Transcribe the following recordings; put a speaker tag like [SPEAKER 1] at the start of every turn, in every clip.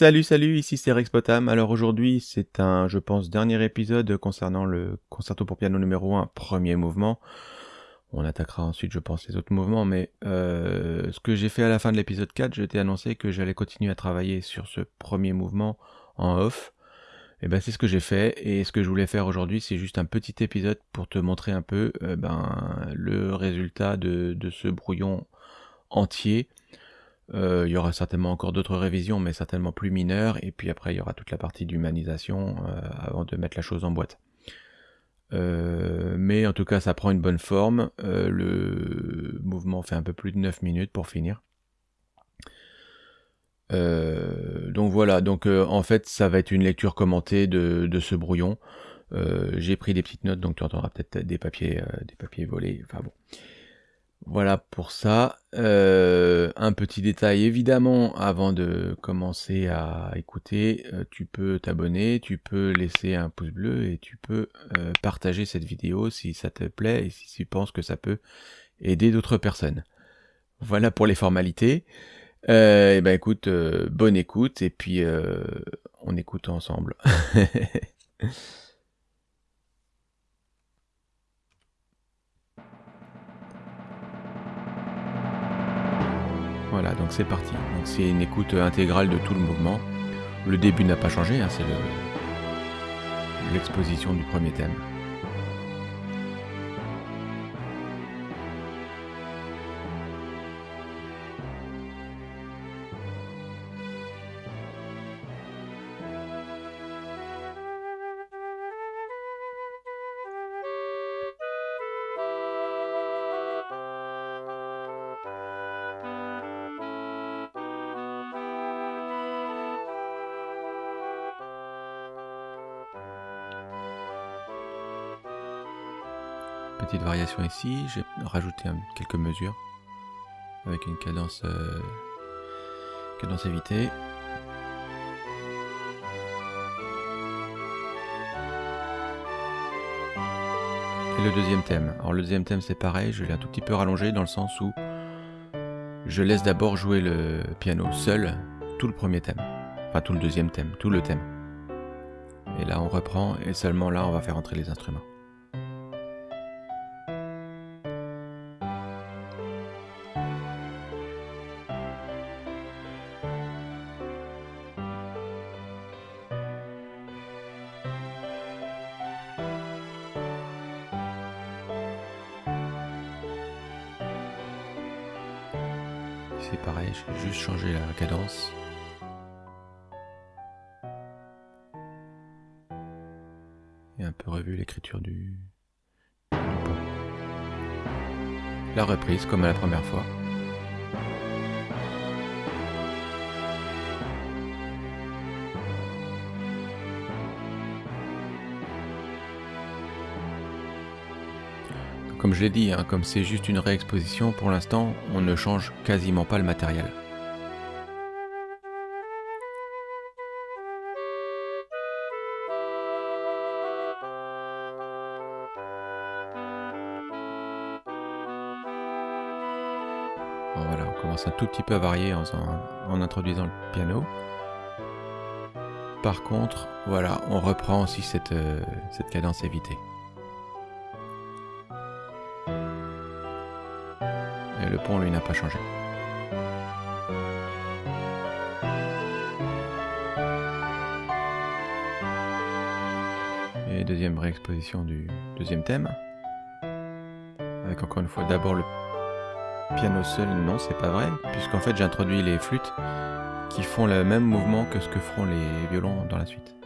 [SPEAKER 1] Salut, salut, ici c'est Rex Potam. Alors aujourd'hui, c'est un, je pense, dernier épisode concernant le concerto pour piano numéro 1, premier mouvement. On attaquera ensuite, je pense, les autres mouvements, mais euh, ce que j'ai fait à la fin de l'épisode 4, je t'ai annoncé que j'allais continuer à travailler sur ce premier mouvement en off. Et ben c'est ce que j'ai fait, et ce que je voulais faire aujourd'hui, c'est juste un petit épisode pour te montrer un peu euh, ben, le résultat de ce brouillon entier. Euh, il y aura certainement encore d'autres révisions, mais certainement plus mineures. Et puis après, il y aura toute la partie d'humanisation euh, avant de mettre la chose en boîte. Euh, mais en tout cas, ça prend une bonne forme. le mouvement fait un peu plus de 9 minutes pour finir. donc voilà, donc en fait, ça va être une lecture commentée de, de ce brouillon. J'ai pris des petites notes, donc tu entendras peut-être des papiers, des papiers volés. Enfin bon. Voilà pour ça. Euh, un petit détail évidemment avant de commencer à écouter, euh, tu peux t'abonner, tu peux laisser un pouce bleu et tu peux euh, partager cette vidéo si ça te plaît et si tu penses que ça peut aider d'autres personnes. Voilà pour les formalités. et ben écoute, bonne écoute et puis on écoute ensemble. Voilà, donc c'est parti. C'est une écoute intégrale de tout le mouvement. Le début n'a pas changé, hein, c'est l'exposition du premier thème. Petite variation ici, j'ai rajouté quelques mesures avec une cadence, euh, cadence évitée. Et le deuxième thème. Alors le deuxième thème c'est pareil, je l'ai un tout petit peu rallongé dans le sens où je laisse d'abord jouer le piano seul tout le premier thème. Enfin tout le deuxième thème, tout le thème. Et là on reprend et seulement là on va faire entrer les instruments. C'est pareil, j'ai juste changé la cadence. Et un peu revu l'écriture du, La reprise comme à la première fois. Comme je l'ai dit, hein, comme c'est juste une réexposition, pour l'instant, on ne change quasiment pas le matériel. voilà, on commence un tout petit peu à varier en, introduisant le piano. Par contre, voilà, on reprend aussi euh, cette cadence évitée. Le pont, lui, n'a pas changé. Et deuxième réexposition du deuxième thème. Avec encore une fois d'abord le piano seul. Non, c'est pas vrai, puisqu'en fait j'ai introduit les flûtes qui font le même mouvement que ce que feront les violons dans la suite.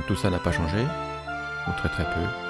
[SPEAKER 1] Donc tout ça n'a pas changé, ou très très peu.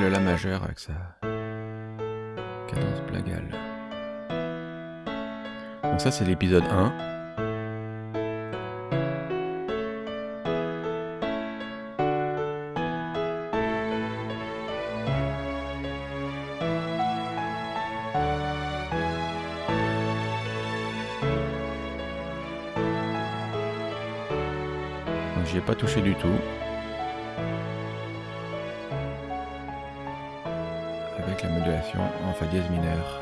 [SPEAKER 1] Le La majeur avec sa cadence plagale. Donc ça c'est l'épisode 1. Donc j'y ai pas touché du tout. En fa dièse mineur.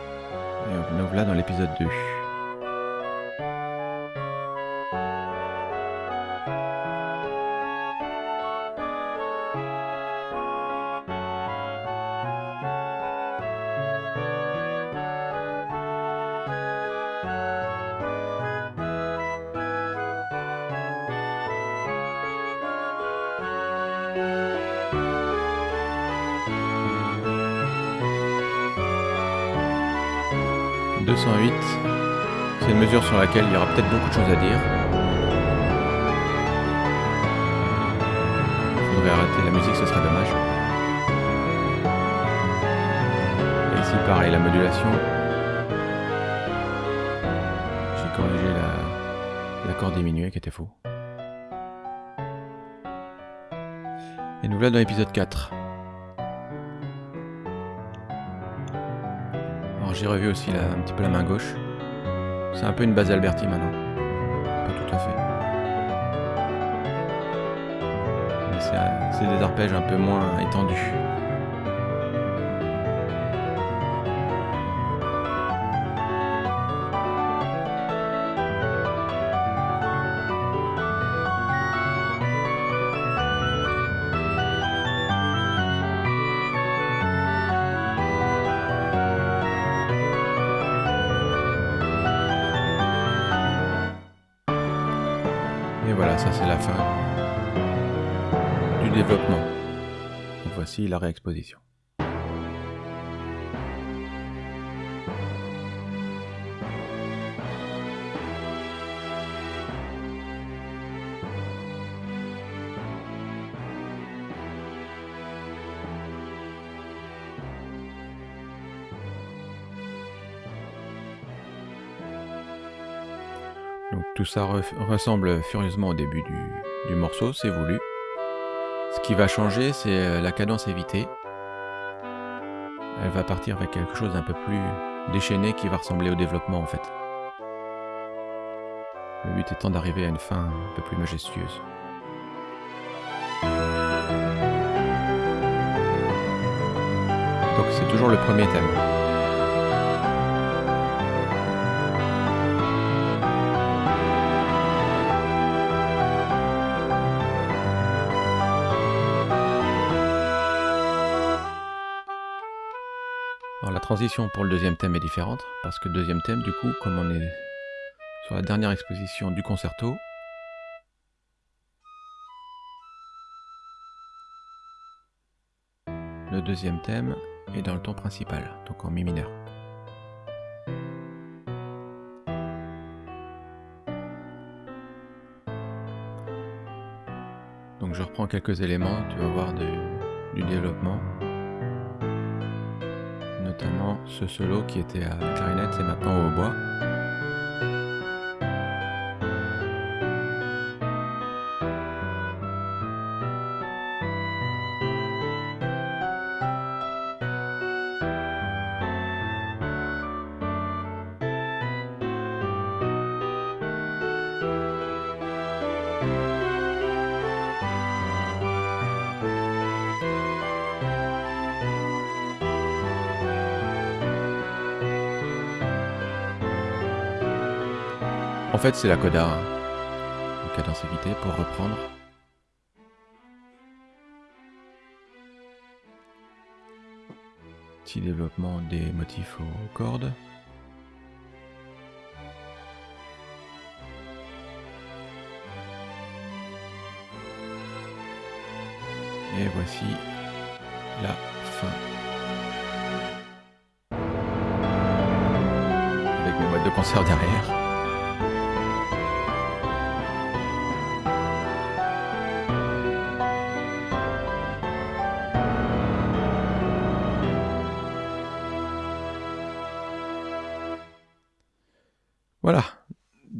[SPEAKER 1] Et nous voilà dans l'épisode 2. « 208 », c'est une mesure sur laquelle il y aura peut-être beaucoup de choses à dire. Il faudrait arrêter la musique, ce serait dommage. Et ici, pareil, la modulation. J'ai corrigé l'accord diminué qui était faux. Et nous voilà dans l'épisode 4. J'ai revu aussi un petit peu la main gauche. C'est un peu une base Alberti maintenant. Pas tout à fait. C'est des arpèges un peu moins étendus. Développement. Voici la réexposition. Donc tout ça re ressemble furieusement au début du morceau, c'est voulu. Ce qui va changer, c'est la cadence évitée. Elle va partir avec quelque chose d'un peu plus déchaîné qui va ressembler au développement en fait. Le but étant d'arriver à une fin un peu plus majestueuse. Donc c'est toujours le premier thème. La transition pour le deuxième thème est différente, parce que le deuxième thème, du coup, comme on est sur la dernière exposition du concerto, le deuxième thème est dans le ton principal, donc en mi mineur. Donc je reprends quelques éléments, tu vas voir du développement notamment ce solo qui était à la clarinette et maintenant au hautbois. En fait, c'est la coda, hein. cadence évitée pour reprendre. Petit développement des motifs aux cordes. Et voici la fin. Avec mes boîtes de concert derrière.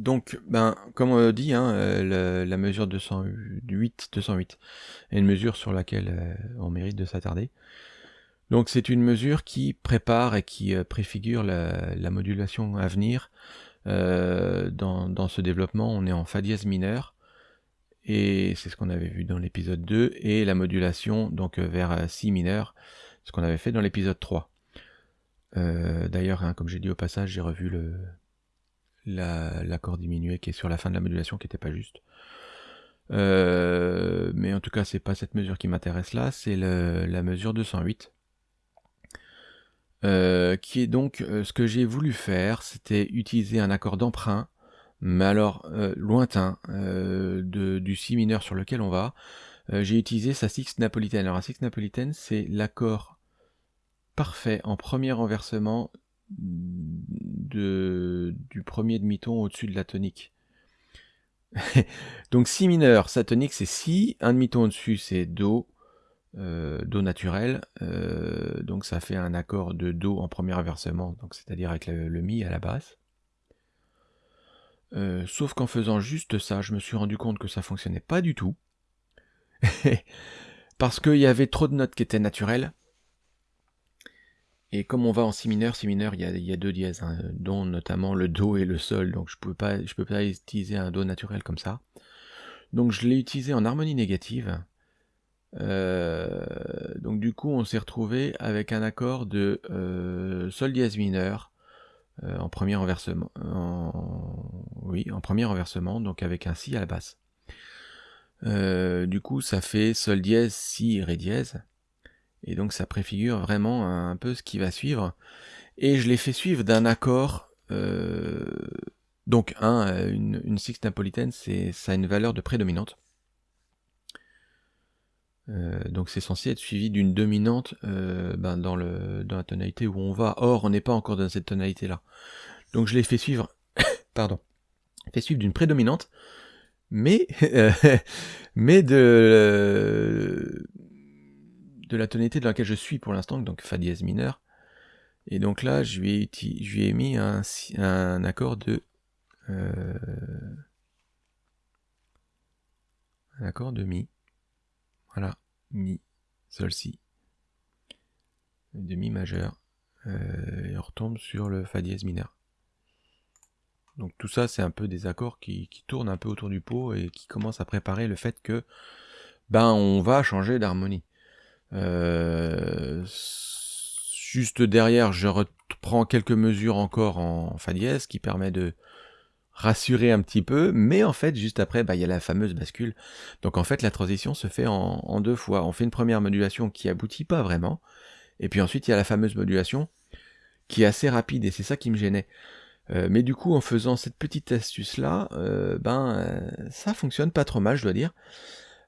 [SPEAKER 1] Donc, ben, comme on dit, hein, euh, la mesure 208, 208 est une mesure sur laquelle euh, on mérite de s'attarder. Donc c'est une mesure qui prépare et qui euh, préfigure la, modulation à venir. dans, dans, ce développement, on est en Fa dièse mineur, et c'est ce qu'on avait vu dans l'épisode 2, et la modulation donc vers Si mineur, ce qu'on avait fait dans l'épisode 3. D'ailleurs, hein, comme j'ai dit au passage, j'ai revu le, l'accord diminué qui est sur la fin de la modulation qui n'était pas juste. Euh, mais en tout cas, c'est pas cette mesure qui m'intéresse là, c'est la mesure 208. Euh, qui est donc euh, ce que j'ai voulu faire, c'était utiliser un accord d'emprunt, mais alors lointain, du si mineur sur lequel on va. j'ai utilisé sa six napolitaine. Alors la six napolitaine, c'est l'accord parfait en premier renversement du premier demi-ton au-dessus de la tonique. Donc si mineur, sa tonique c'est si, un demi-ton au-dessus c'est do, euh, do naturel, euh, donc ça fait un accord de do en premier inversement, c'est-à-dire avec le, mi à la basse. Euh, sauf qu'en faisant juste ça, je me suis rendu compte que ça fonctionnait pas du tout. Parce qu'il y avait trop de notes qui étaient naturelles, et comme on va en si mineur, si mineur, il y a, deux dièses, hein, dont notamment le do et le sol, donc je ne peux pas utiliser un do naturel comme ça. Donc je l'ai utilisé en harmonie négative. Euh, donc du coup, on s'est retrouvé avec un accord de euh, sol dièse mineur euh, en premier renversement. oui, en premier renversement, donc avec un si à la basse. du coup, ça fait sol dièse, si, ré dièse. Et donc ça préfigure vraiment un peu ce qui va suivre. Et je l'ai fait suivre d'un accord. Euh, donc un, une, une sixte napolitaine, ça a une valeur de prédominante. Euh, donc c'est censé être suivi d'une dominante euh, ben dans, le, dans la tonalité où on va. Or, on n'est pas encore dans cette tonalité-là. Donc je l'ai fait suivre, pardon, fait suivre d'une prédominante, mais, mais de, de la tonalité dans laquelle je suis pour l'instant, donc Fa dièse mineur. Et donc là, je lui ai, je lui ai mis un, accord de... Euh, un accord de Mi. Voilà, Mi, Sol, Si. De Mi majeur. Euh, et on retombe sur le Fa dièse mineur. Donc tout ça, c'est un peu des accords qui, qui, tournent un peu autour du pot et qui commencent à préparer le fait que ben on va changer d'harmonie. Euh, juste derrière, je reprends quelques mesures encore en fa dièse qui permet de rassurer un petit peu, mais en fait, juste après, bah, il y a la fameuse bascule. Donc en fait, la transition se fait en, deux fois. On fait une première modulation qui aboutit pas vraiment, et puis ensuite, il y a la fameuse modulation qui est assez rapide, et c'est ça qui me gênait. Euh, mais du coup, en faisant cette petite astuce-là, euh, ben, ça fonctionne pas trop mal, je dois dire.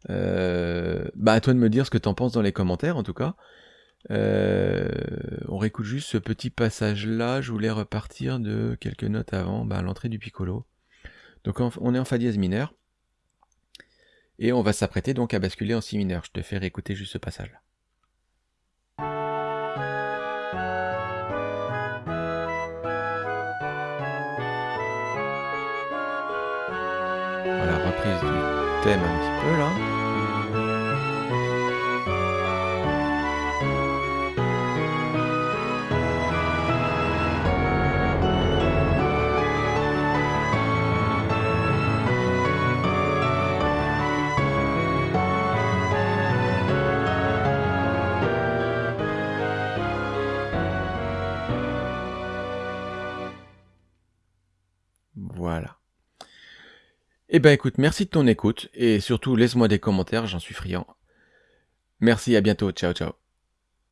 [SPEAKER 1] Euh, bah à toi de me dire ce que t'en penses dans les commentaires en tout cas. Euh, on réécoute juste ce petit passage là, je voulais repartir de quelques notes avant, bah, l'entrée du piccolo. Donc on est en fa dièse mineur. Et on va s'apprêter donc à basculer en si mineur. Je te fais réécouter juste ce passage là. Voilà, reprise du thème Eh ben écoute, merci de ton écoute, et surtout laisse-moi des commentaires, j'en suis friand. Merci, à bientôt, ciao ciao.